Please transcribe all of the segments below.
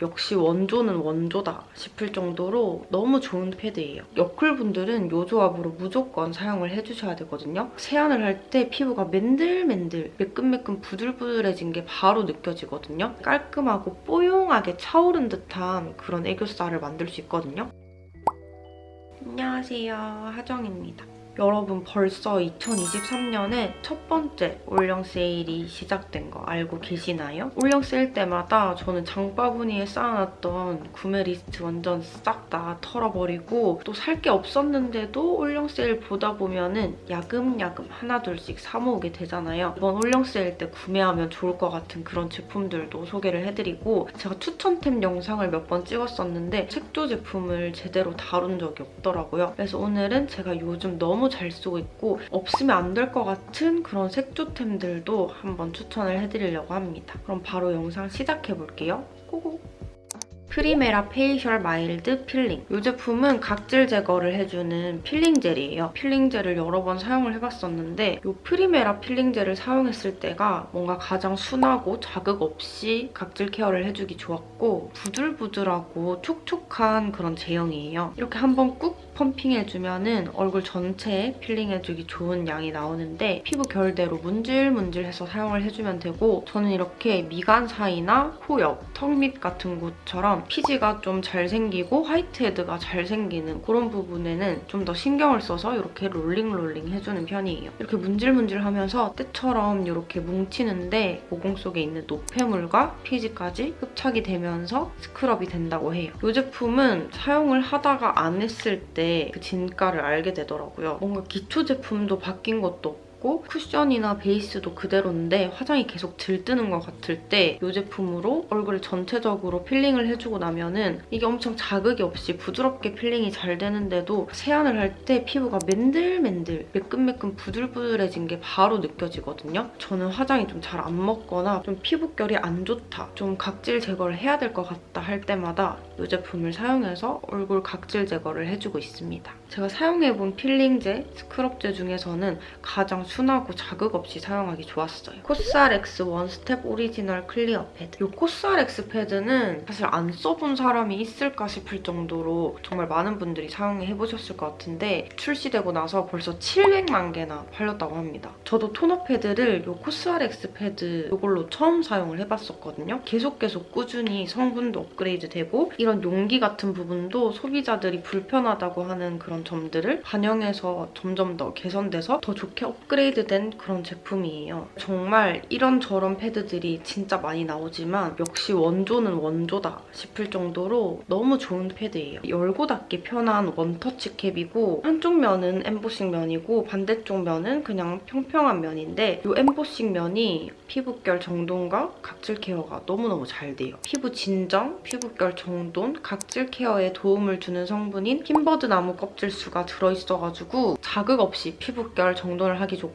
역시 원조는 원조다 싶을 정도로 너무 좋은 패드예요. 여쿨분들은 이 조합으로 무조건 사용을 해주셔야 되거든요. 세안을 할 때 피부가 맨들맨들 매끈매끈 부들부들해진 게 바로 느껴지거든요. 깔끔하고 뽀용하게 차오른 듯한 그런 애교살을 만들 수 있거든요. 안녕하세요. 하정입니다. 여러분 벌써 2023년에 첫 번째 올영 세일이 시작된 거 알고 계시나요? 올영 세일 때마다 저는 장바구니에 쌓아놨던 구매 리스트 완전 싹 다 털어버리고 또 살 게 없었는데도 올영 세일 보다 보면 은 야금야금 하나 둘씩 사 모으게 되잖아요. 이번 올영 세일 때 구매하면 좋을 것 같은 그런 제품들도 소개를 해드리고 제가 추천템 영상을 몇 번 찍었었는데 색조 제품을 제대로 다룬 적이 없더라고요. 그래서 오늘은 제가 요즘 너무 잘 쓰고 있고 없으면 안 될 것 같은 그런 색조템들도 한번 추천을 해드리려고 합니다. 그럼 바로 영상 시작해볼게요. Go go! 프리메라 Facial Mild Peeling 이 제품은 각질 제거를 해주는 필링 젤이에요. 필링 젤을 여러 번 사용을 해봤었는데 이 프리메라 필링 젤을 사용했을 때가 뭔가 가장 순하고 자극 없이 각질 케어를 해주기 좋았고 부들부들하고 촉촉한 그런 제형이에요. 이렇게 한번 꾹 펌핑해주면 얼굴 전체에 필링해주기 좋은 양이 나오는데 피부 결대로 문질문질해서 사용을 해주면 되고 저는 이렇게 미간 사이나 코 옆, 턱 밑 같은 곳처럼 피지가 좀 잘 생기고 whitehead가 잘 생기는 그런 부분에는 좀 더 신경을 써서 이렇게 롤링 롤링 해주는 편이에요. 이렇게 문질문질하면서 때처럼 이렇게 뭉치는데 모공 속에 있는 노폐물과 피지까지 흡착이 되면서 스크럽이 된다고 해요. 이 제품은 사용을 하다가 안 했을 때 그 진가를 알게 되더라고요. 뭔가 기초 제품도 바뀐 것도 없고 같고 쿠션이나 베이스도 그대로인데 화장이 계속 들뜨는 것 같을 때 이 제품으로 얼굴을 전체적으로 필링을 해주고 나면은 이게 엄청 자극이 없이 부드럽게 필링이 잘 되는데도 세안을 할 때 피부가 맨들맨들 매끈매끈 부들부들해진 게 바로 느껴지거든요. 저는 화장이 좀 잘 안 먹거나 좀 피부결이 안 좋다, 좀 각질 제거를 해야 될 것 같다 할 때마다 이 제품을 사용해서 얼굴 각질 제거를 해주고 있습니다. 제가 사용해본 필링제, 스크럽제 중에서는 가장 순하고 자극 없이 사용하기 좋았어요. COSRX One Step Original Clear Pad. 이 COSRX 패드는 사실 안 써본 사람이 있을까 싶을 정도로 정말 많은 분들이 사용해보셨을 것 같은데 출시되고 나서 벌써 700만 개나 팔렸다고 합니다. 저도 토너 패드를 이 COSRX 패드 이걸로 처음 사용을 해봤었거든요. 계속 계속 꾸준히 성분도 업그레이드 되고 이런 용기 같은 부분도 소비자들이 불편하다고 하는 그런 점들을 반영해서 점점 더 개선돼서 더 좋게 업그레이드 업그레이드된 그런 제품이에요. 정말 이런저런 패드들이 진짜 많이 나오지만 역시 원조는 원조다 싶을 정도로 너무 좋은 패드예요. 열고 닫기 편한 원터치 캡이고 한쪽 면은 엠보싱 면이고 반대쪽 면은 그냥 평평한 면인데 이 엠보싱 면이 피부결 정돈과 각질 케어가 너무너무 잘 돼요. 피부 진정, 피부결 정돈, 각질 케어에 도움을 주는 성분인 흰버드 나무 껍질수가 들어있어가지고 자극 없이 피부결 정돈을 하기 좋고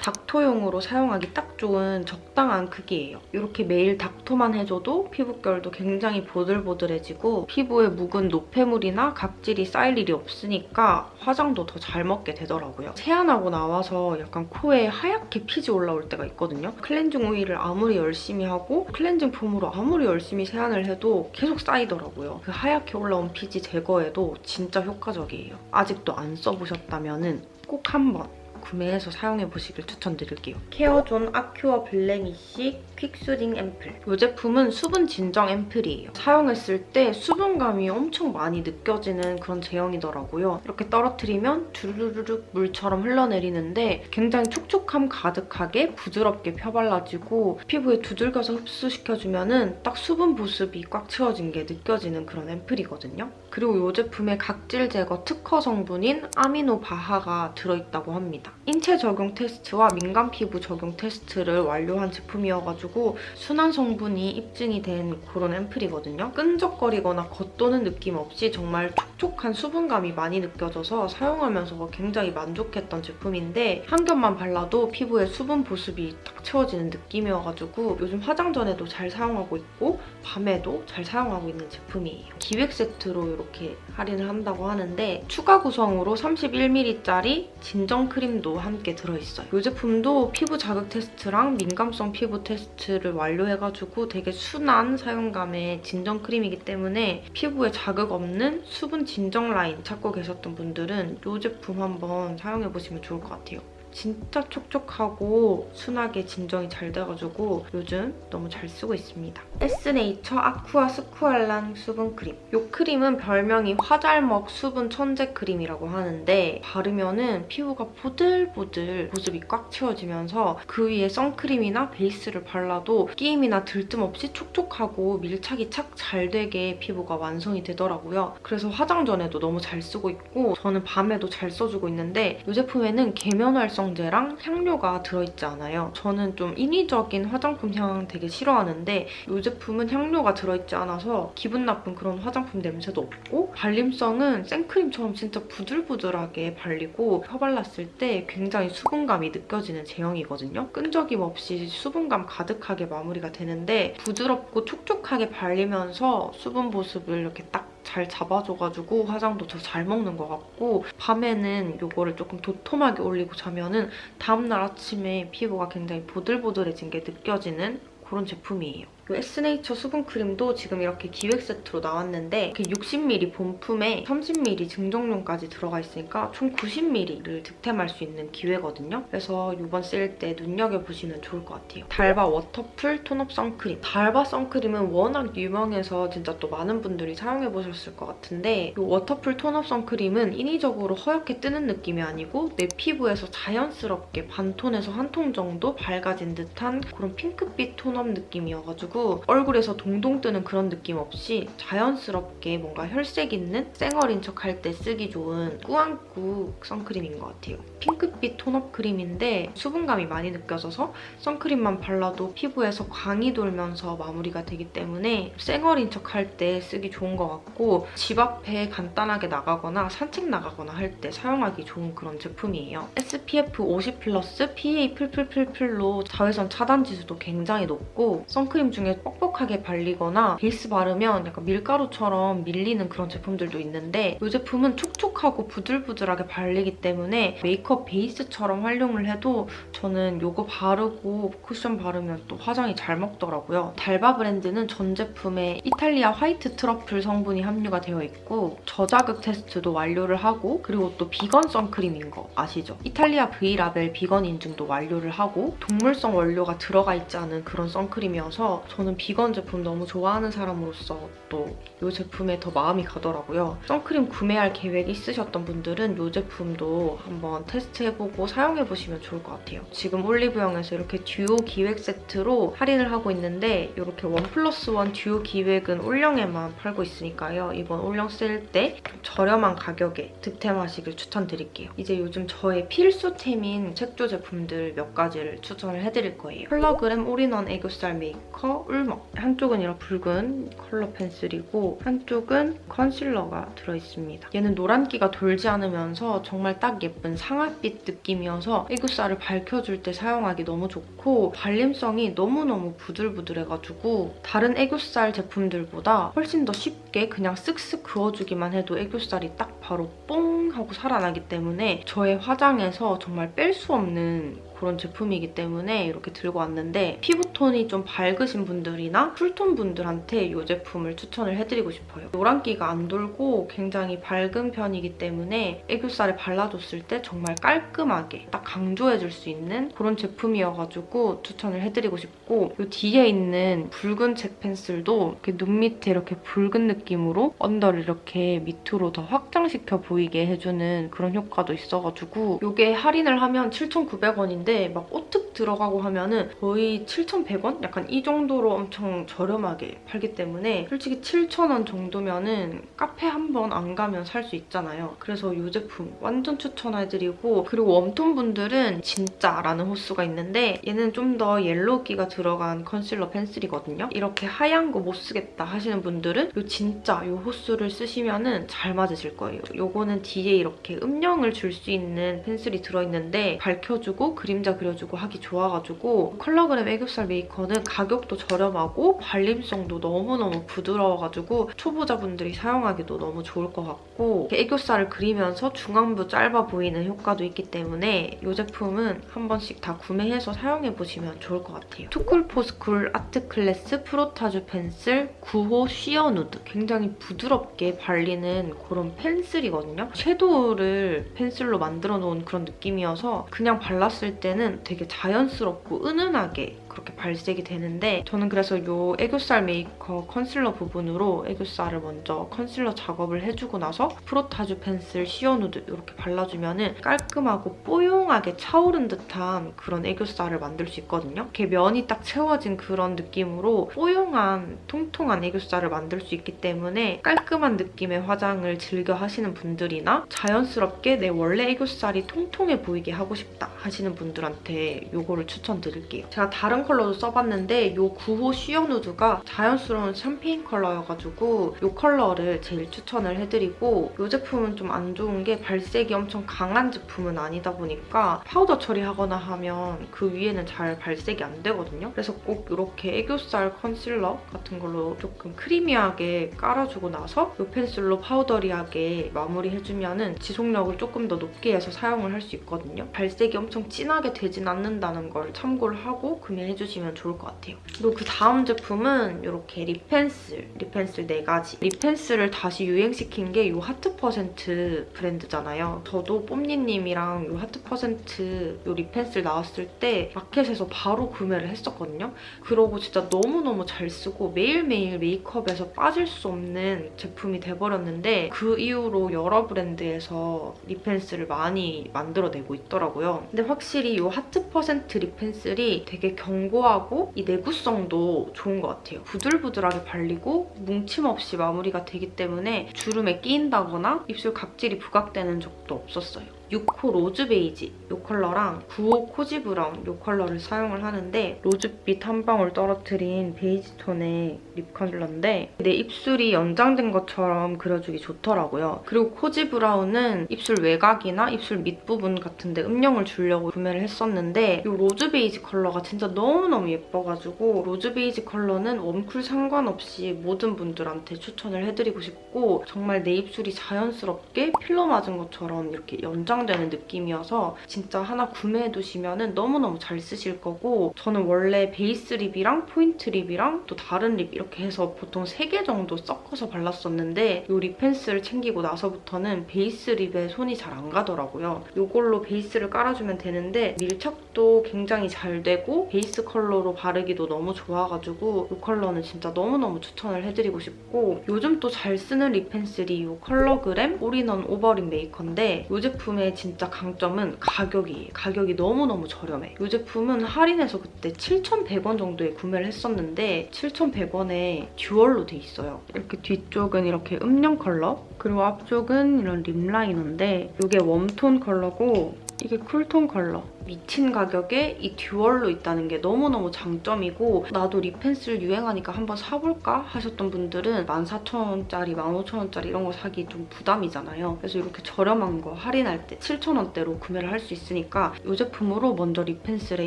닦토용으로 사용하기 딱 좋은 적당한 크기예요. 이렇게 매일 닦토만 해줘도 피부결도 굉장히 보들보들해지고 피부에 묵은 노폐물이나 각질이 쌓일 일이 없으니까 화장도 더 잘 먹게 되더라고요. 세안하고 나와서 약간 코에 하얗게 피지 올라올 때가 있거든요. 클렌징 오일을 아무리 열심히 하고 클렌징 폼으로 아무리 열심히 세안을 해도 계속 쌓이더라고요. 그 하얗게 올라온 피지 제거에도 진짜 효과적이에요. 아직도 안 써보셨다면 꼭 한번 구매해서 사용해보시길 추천드릴게요. 케어존 A-Cure Blemish Quick Soothing Ampoule. 이 제품은 수분 진정 앰플이에요. 사용했을 때 수분감이 엄청 많이 느껴지는 그런 제형이더라고요. 이렇게 떨어뜨리면 주르르륵 물처럼 흘러내리는데 굉장히 촉촉함 가득하게 부드럽게 펴발라지고 피부에 두들겨서 흡수시켜주면 은딱 수분 보습이 꽉 채워진 게 느껴지는 그런 앰플이거든요. 그리고 이 제품에 각질 제거 특허 성분인 아미노 바하가 들어있다고 합니다. 인체 적용 테스트와 민감 피부 적용 테스트를 완료한 제품이어가지고 순한 성분이 입증이 된 그런 앰플이거든요. 끈적거리거나 겉도는 느낌 없이 정말 촉촉한 수분감이 많이 느껴져서 사용하면서 굉장히 만족했던 제품인데 한 겹만 발라도 피부에 수분 보습이 딱 채워지는 느낌이어가지고 요즘 화장 전에도 잘 사용하고 있고 밤에도 잘 사용하고 있는 제품이에요. 기획 세트로 이렇게 할인을 한다고 하는데 추가 구성으로 31ml짜리 진정 크림도 함께 들어있어요. 이 제품도 피부 자극 테스트랑 민감성 피부 테스트를 완료해가지고 되게 순한 사용감의 진정 크림이기 때문에 피부에 자극 없는 수분 진정 라인 찾고 계셨던 분들은 이 제품 한번 사용해보시면 좋을 것 같아요. 진짜 촉촉하고 순하게 진정이 잘 돼가지고 요즘 너무 잘 쓰고 있습니다. 에스네이처 아쿠아 스쿠알란 수분크림. 이 크림은 별명이 화잘먹 수분 천재 크림이라고 하는데 바르면은 피부가 보들보들 보습이 꽉 채워지면서 그 위에 선크림이나 베이스를 발라도 끼임이나 들뜸 없이 촉촉하고 밀착이 착 잘 되게 피부가 완성이 되더라고요. 그래서 화장 전에도 너무 잘 쓰고 있고 저는 밤에도 잘 써주고 있는데 이 제품에는 계면활성 활성제랑 향료가 들어있지 않아요. 저는 좀 인위적인 화장품 향 되게 싫어하는데 이 제품은 향료가 들어있지 않아서 기분 나쁜 그런 화장품 냄새도 없고 발림성은 생크림처럼 진짜 부들부들하게 발리고 펴발랐을 때 굉장히 수분감이 느껴지는 제형이거든요. 끈적임 없이 수분감 가득하게 마무리가 되는데 부드럽고 촉촉하게 발리면서 수분 보습을 이렇게 딱 잘 잡아줘가지고 화장도 더 잘 먹는 것 같고 밤에는 이거를 조금 도톰하게 올리고 자면은 다음날 아침에 피부가 굉장히 보들보들해진 게 느껴지는 그런 제품이에요. 이 에스네이처 수분크림도 지금 이렇게 기획 세트로 나왔는데 60ml 본품에 30ml 증정용까지 들어가 있으니까 총 90ml를 득템할 수 있는 기회거든요. 그래서 이번 세일 때 눈여겨보시면 좋을 것 같아요. 달바 워터풀 톤업 선크림. 달바 선크림은 워낙 유명해서 진짜 또 많은 분들이 사용해보셨을 것 같은데 이 워터풀 톤업 선크림은 인위적으로 허옇게 뜨는 느낌이 아니고 내 피부에서 자연스럽게 반톤에서 한 톤 정도 밝아진 듯한 그런 핑크빛 tone up 느낌이어가지고 얼굴에서 동동 뜨는 그런 느낌 없이 자연스럽게 뭔가 혈색 있는 쌩얼인 척 할 때 쓰기 좋은 꾸안꾸 선크림인 것 같아요. 핑크빛 tone up 크림인데 수분감이 많이 느껴져서 선크림만 발라도 피부에서 광이 돌면서 마무리가 되기 때문에 쌩얼인 척 할 때 쓰기 좋은 것 같고 집 앞에 간단하게 나가거나 산책 나가거나 할 때 사용하기 좋은 그런 제품이에요. SPF 50 플러스 PA 플플플플로 자외선 차단 지수도 굉장히 높고 선크림 중에 뻑뻑하게 발리거나 베이스 바르면 약간 밀가루처럼 밀리는 그런 제품들도 있는데 이 제품은 촉촉하고 부들부들하게 발리기 때문에 메이크업 베이스처럼 활용을 해도 저는 이거 바르고 쿠션 바르면 또 화장이 잘 먹더라고요. 달바 브랜드는 전 제품에 이탈리아 화이트 트러플 성분이 함유가 되어 있고 저자극 테스트도 완료를 하고 그리고 또 비건 선크림인 거 아시죠? 이탈리아 V라벨 비건 인증도 완료를 하고 동물성 원료가 들어가 있지 않은 그런 선크림이어서 저는 비건 제품 너무 좋아하는 사람으로서 또 이 제품에 더 마음이 가더라고요. 선크림 구매할 계획 있으셨던 분들은 이 제품도 한번 테스트해보고 사용해보시면 좋을 것 같아요. 지금 올리브영에서 이렇게 듀오 기획 세트로 할인을 하고 있는데 이렇게 원 플러스 원 듀오 기획은 올영에만 팔고 있으니까요. 이번 올영 세일 때 저렴한 가격에 득템하시길 추천드릴게요. 이제 요즘 저의 필수템인 색조 제품들 몇 가지를 추천을 해드릴 거예요. 컬러그램 올인원 애교살 메이커 울먹 한쪽은 이런 붉은 컬러 펜슬이고 한쪽은 컨실러가 들어있습니다. 얘는 노란기가 돌지 않으면서 정말 딱 예쁜 상아빛 느낌이어서 애교살을 밝혀줄 때 사용하기 너무 좋고 발림성이 너무너무 부들부들해가지고 다른 애교살 제품들보다 훨씬 더 쉽게 그냥 쓱쓱 그어주기만 해도 애교살이 딱 바로 뽕 하고 살아나기 때문에 저의 화장에서 정말 뺄 수 없는 그런 제품이기 때문에 이렇게 들고 왔는데 피부 톤이 좀 밝으신 분들이나 cool tone 분들한테 이 제품을 추천을 해드리고 싶어요. 노란기가 안 돌고 굉장히 밝은 편이기 때문에 애교살에 발라줬을 때 정말 깔끔하게 딱 강조해줄 수 있는 그런 제품이어가지고 추천을 해드리고 싶고 이 뒤에 있는 붉은 색 펜슬도 이렇게 눈 밑에 이렇게 붉은 느낌으로 under를 이렇게 밑으로 더 확장시켜 보이게 해주는 그런 효과도 있어가지고 이게 할인을 하면 7,900원인데 있는데 막 오특 들어가고 하면은 거의 7,100원? 약간 이 정도로 엄청 저렴하게 팔기 때문에 솔직히 7,000원 정도면은 카페 한 번 안 가면 살 수 있잖아요. 그래서 이 제품 완전 추천해드리고 그리고 warm tone 분들은 진짜라는 호수가 있는데 얘는 좀 더 yellow기가 들어간 컨실러 펜슬이거든요. 이렇게 하얀 거 못 쓰겠다 하시는 분들은 이 진짜 이 호수를 쓰시면은 잘 맞으실 거예요. 요거는 뒤에 이렇게 음영을 줄 수 있는 펜슬이 들어있는데 밝혀주고 그림 그림자 그려주고 하기 좋아 가지고 컬러그램 애교살 메이커는 가격도 저렴하고 발림성도 너무너무 부드러워가지고 초보자분들이 사용하기도 너무 좋을 것 같고 애교살을 그리면서 중안부 짧아 보이는 효과도 있기 때문에 이 제품은 한 번씩 다 구매해서 사용해보시면 좋을 것 같아요. 투쿨포스쿨 아트클래스 프로타주 펜슬 9호 쉬어 누드 굉장히 부드럽게 발리는 그런 펜슬이거든요. 섀도우를 펜슬로 만들어 놓은 그런 느낌이어서 그냥 발랐을 때는 되게 자연 스럽고 은은하게 그렇게 발색이 되는데 저는 그래서 이 애교살 메이커 컨실러 부분으로 애교살을 먼저 컨실러 작업을 해주고 나서 프로타주 펜슬 시어 누드 이렇게 발라주면 은 깔끔하고 뽀용하게 차오른 듯한 그런 애교살을 만들 수 있거든요. 이렇게 면이 딱 채워진 그런 느낌으로 뽀용한 통통한 애교살을 만들 수 있기 때문에 깔끔한 느낌의 화장을 즐겨 하시는 분들이나 자연스럽게 내 원래 애교살이 통통해 보이게 하고 싶다 하시는 분들한테 이거를 추천드릴게요. 제가 다른 컬러도 써봤는데 이 9호 쉬어 누드가 자연스러운 샴페인 컬러여가지고 이 컬러를 제일 추천을 해드리고 이 제품은 좀 안 좋은 게 발색이 엄청 강한 제품은 아니다 보니까 파우더 처리하거나 하면 그 위에는 잘 발색이 안 되거든요. 그래서 꼭 이렇게 애교살 컨실러 같은 걸로 조금 크리미하게 깔아주고 나서 이 펜슬로 파우더리하게 마무리해주면 은 지속력을 조금 더 높게 해서 사용을 할 수 있거든요. 발색이 엄청 진하게 되진 않는다는 걸 참고를 하고 구매해 주시면 좋을 것 같아요. 그리고 그 다음 제품은 이렇게 립펜슬, 립펜슬 4가지. 립펜슬을 다시 유행시킨 게 이 하트 퍼센트 브랜드잖아요. 저도 뽐니님이랑 이 하트 퍼센트 이 립펜슬 나왔을 때 마켓에서 바로 구매를 했었거든요. 그러고 진짜 너무너무 잘 쓰고 매일매일 메이크업에서 빠질 수 없는 제품이 돼버렸는데 그 이후로 여러 브랜드에서 립펜슬을 많이 만들어내고 있더라고요. 근데 확실히 이 하트 퍼센트 립펜슬이 되게 견고하고 이 내구성도 좋은 것 같아요. 부들부들하게 발리고 뭉침 없이 마무리가 되기 때문에 주름에 끼인다거나 입술 각질이 부각되는 적도 없었어요. 6호 로즈 베이지 이 컬러랑 9호 코지 브라운 이 컬러를 사용을 하는데 로즈빛 한 방울 떨어뜨린 베이지 톤의 립 컨실러인데 내 입술이 연장된 것처럼 그려주기 좋더라고요. 그리고 코지 브라운은 입술 외곽이나 입술 밑부분 같은 데 음영을 주려고 구매를 했었는데 이 로즈 베이지 컬러가 진짜 너무너무 예뻐가지고 로즈 베이지 컬러는 웜쿨 상관없이 모든 분들한테 추천을 해드리고 싶고 정말 내 입술이 자연스럽게 필러 맞은 것처럼 이렇게 연장 보강되는 느낌이어서 진짜 하나 구매해두시면 너무너무 잘 쓰실 거고 저는 원래 베이스 립이랑 포인트 립이랑 또 다른 립 이렇게 해서 보통 3개 정도 섞어서 발랐었는데 이 립 펜슬을 챙기고 나서부터는 베이스 립에 손이 잘 안 가더라고요. 이걸로 베이스를 깔아주면 되는데 밀착도 굉장히 잘 되고 베이스 컬러로 바르기도 너무 좋아가지고 이 컬러는 진짜 너무너무 추천을 해드리고 싶고 요즘 또 잘 쓰는 립 펜슬이 이 컬러그램 올인원 오버립 메이커인데 이 제품의 진짜 강점은 가격이 가격이 너무너무 저렴해. 이 제품은 할인해서 그때 7,100원 정도에 구매를 했었는데 7,100원에 듀얼로 돼 있어요. 이렇게 뒤쪽은 이렇게 음영 컬러 그리고 앞쪽은 이런 립 라이너인데 이게 웜톤 컬러고 이게 쿨톤 컬러. 미친 가격에 이 듀얼로 있다는 게 너무너무 장점이고 나도 립펜슬 유행하니까 한번 사볼까 하셨던 분들은 14,000원짜리, 15,000원짜리 이런 거 사기 좀 부담이잖아요. 그래서 이렇게 저렴한 거 할인할 때 7,000원대로 구매를 할 수 있으니까 이 제품으로 먼저 립펜슬에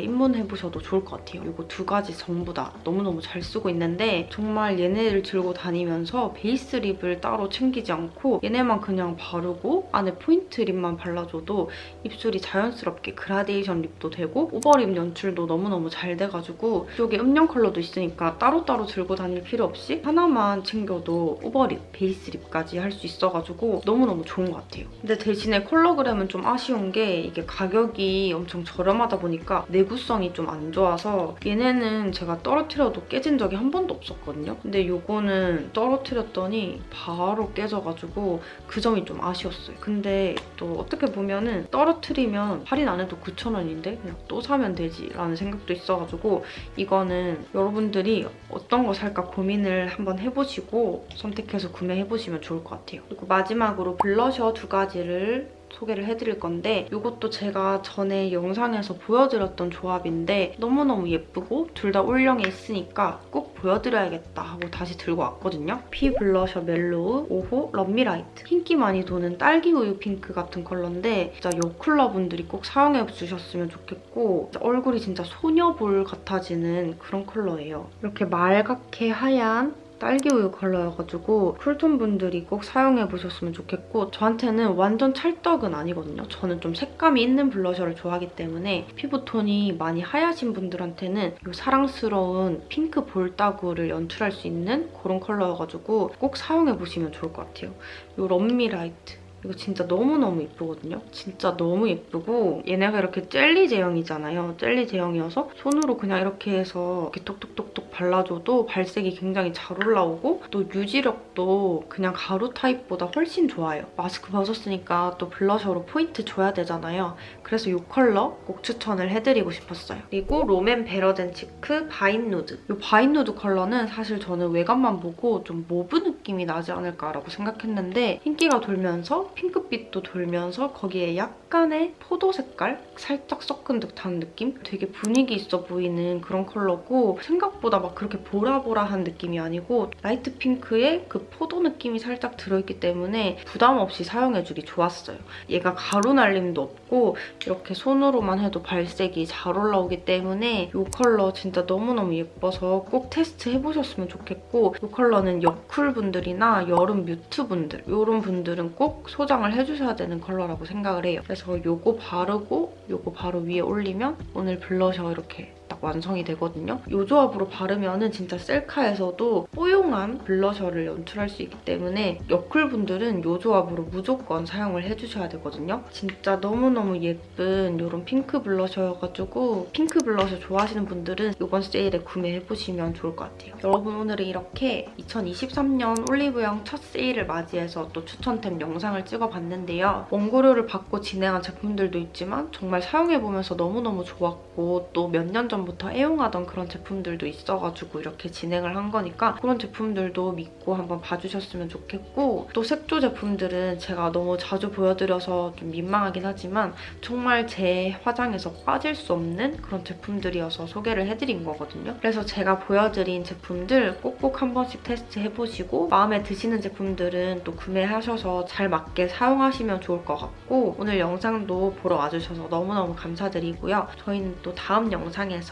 입문해보셔도 좋을 것 같아요. 이거 두 가지 전부 다 너무너무 잘 쓰고 있는데 정말 얘네를 들고 다니면서 베이스 립을 따로 챙기지 않고 얘네만 그냥 바르고 안에 포인트 립만 발라줘도 입술이 자연스럽게 그라데이션 립도 되고 오버립 연출도 너무너무 잘 돼가지고 이쪽에 음영 컬러도 있으니까 따로따로 들고 다닐 필요 없이 하나만 챙겨도 오버립, 베이스 립까지 할 수 있어가지고 너무너무 좋은 것 같아요. 근데 대신에 컬러그램은 좀 아쉬운 게 이게 가격이 엄청 저렴하다 보니까 내구성이 좀 안 좋아서 얘네는 제가 떨어뜨려도 깨진 적이 한 번도 없었거든요. 근데 이거는 떨어뜨렸더니 바로 깨져가지고 그 점이 좀 아쉬웠어요. 근데 또 어떻게 보면은 떨어뜨리면 할인 안 해도 9,000원 인데 그냥 또 사면 되지 라는 생각도 있어가지고 이거는 여러분들이 어떤 거 살까 고민을 한번 해보시고 선택해서 구매해보시면 좋을 것 같아요. 그리고 마지막으로 블러셔 두 가지를 소개를 해드릴 건데 이것도 제가 전에 영상에서 보여드렸던 조합인데 너무너무 예쁘고 둘 다 올영에 있으니까 꼭 보여드려야겠다 하고 다시 들고 왔거든요. 피 블러셔 멜로우 5호 럼미라이트 흰기 많이 도는 딸기 우유 핑크 같은 컬러인데 진짜 여쿨라 분들이 꼭 사용해 주셨으면 좋겠고 얼굴이 진짜 소녀볼 같아지는 그런 컬러예요. 이렇게 말갛게 하얀 딸기 우유 컬러여가지고 쿨톤 분들이 꼭 사용해보셨으면 좋겠고 저한테는 완전 찰떡은 아니거든요. 저는 좀 색감이 있는 블러셔를 좋아하기 때문에 피부톤이 많이 하얗신 분들한테는 이 사랑스러운 핑크 볼따구를 연출할 수 있는 그런 컬러여가지고 꼭 사용해보시면 좋을 것 같아요. 이 럼미라이트 이거 진짜 너무너무 예쁘거든요. 진짜 너무 예쁘고 얘네가 이렇게 젤리 제형이잖아요. 젤리 제형이어서 손으로 그냥 이렇게 해서 이렇게 톡톡톡톡 발라줘도 발색이 굉장히 잘 올라오고 또 유지력도 그냥 가루 타입보다 훨씬 좋아요. 마스크 벗었으니까 또 블러셔로 포인트 줘야 되잖아요. 그래서 이 컬러 꼭 추천을 해드리고 싶었어요. 그리고 롬앤 Better Than Cheek Vine Nude. 이 Vine Nude 컬러는 사실 저는 외관만 보고 좀 mauve 느낌이 나지 않을까라고 생각했는데 흰기가 돌면서 핑크빛도 돌면서 거기에 약간의 포도 색깔? 살짝 섞은 듯한 느낌? 되게 분위기 있어 보이는 그런 컬러고 생각보다 막 그렇게 보라보라한 느낌이 아니고 light pink에 그 포도 느낌이 살짝 들어있기 때문에 부담 없이 사용해주기 좋았어요. 얘가 가루 날림도 없고 이렇게 손으로만 해도 발색이 잘 올라오기 때문에 이 컬러 진짜 너무너무 예뻐서 꼭 테스트 해보셨으면 좋겠고 이 컬러는 여쿨 분들이나 여름 mute 분들 이런 분들은 꼭 소장을 해주셔야 되는 컬러라고 생각을 해요. 그래서 이거 바르고 이거 바로 위에 올리면 오늘 블러셔 이렇게 딱 완성이 되거든요. 이 조합으로 바르면은 진짜 셀카에서도 뽀용한 블러셔를 연출할 수 있기 때문에 여쿨 분들은 이 조합으로 무조건 사용을 해주셔야 되거든요. 진짜 너무너무 예쁜 이런 핑크 블러셔여가지고 핑크 블러셔 좋아하시는 분들은 이번 세일에 구매해보시면 좋을 것 같아요. 여러분 오늘은 이렇게 2023년 올리브영 첫 세일을 맞이해서 또 추천템 영상을 찍어봤는데요. 원고료를 받고 진행한 제품들도 있지만 정말 사용해보면서 너무너무 좋았고 또 몇 년 전 부터 애용하던 그런 제품들도 있어가지고 이렇게 진행을 한 거니까 그런 제품들도 믿고 한번 봐주셨으면 좋겠고 또 색조 제품들은 제가 너무 자주 보여드려서 좀 민망하긴 하지만 정말 제 화장에서 빠질 수 없는 그런 제품들이어서 소개를 해드린 거거든요. 그래서 제가 보여드린 제품들 꼭꼭 한 번씩 테스트해보시고 마음에 드시는 제품들은 또 구매하셔서 잘 맞게 사용하시면 좋을 것 같고 오늘 영상도 보러 와주셔서 너무너무 감사드리고요. 저희는 또 다음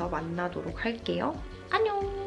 만나도록 할게요. 안녕!